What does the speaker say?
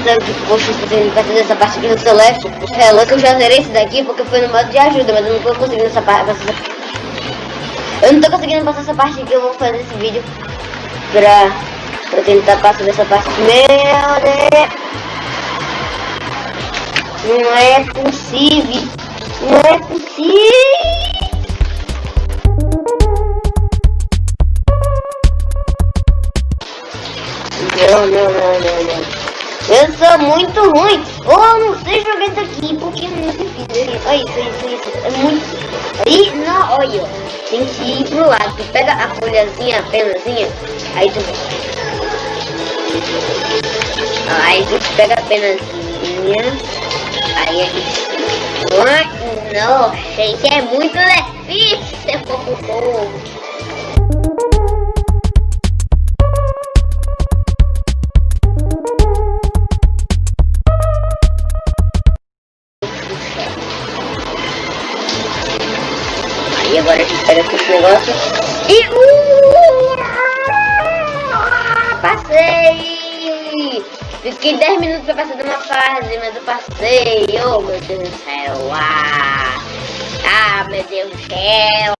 tanto que poxa, fazendo fazer essa parte aqui no Celeste. É, louco, eu já zerei esse daqui porque foi no modo de ajuda, mas eu não tô conseguindo essa parte. Eu não tô conseguindo passar essa parte aqui, eu vou fazer esse vídeo pra, pra tentar passar dessa parte. Meu Deus! Não é possível! Não é possível! Não, não, não. Eu sou muito ruim. Ou eu não sei jogar isso aqui, porque é muito difícil. Olha isso, isso, isso. É muito. Aí, não, olha. Tem que ir pro lado. Tu pega a folhazinha, a penazinha. Aí tu. Aí tu pega a penazinha. Aí a gente. Não, gente, é muito difícil. E agora a gente pega esse negócio e... Uh, passei! Fiquei 10 minutos pra passar de uma fase, mas eu passei. Oh, meu Deus do céu. Ah, ah meu Deus do céu.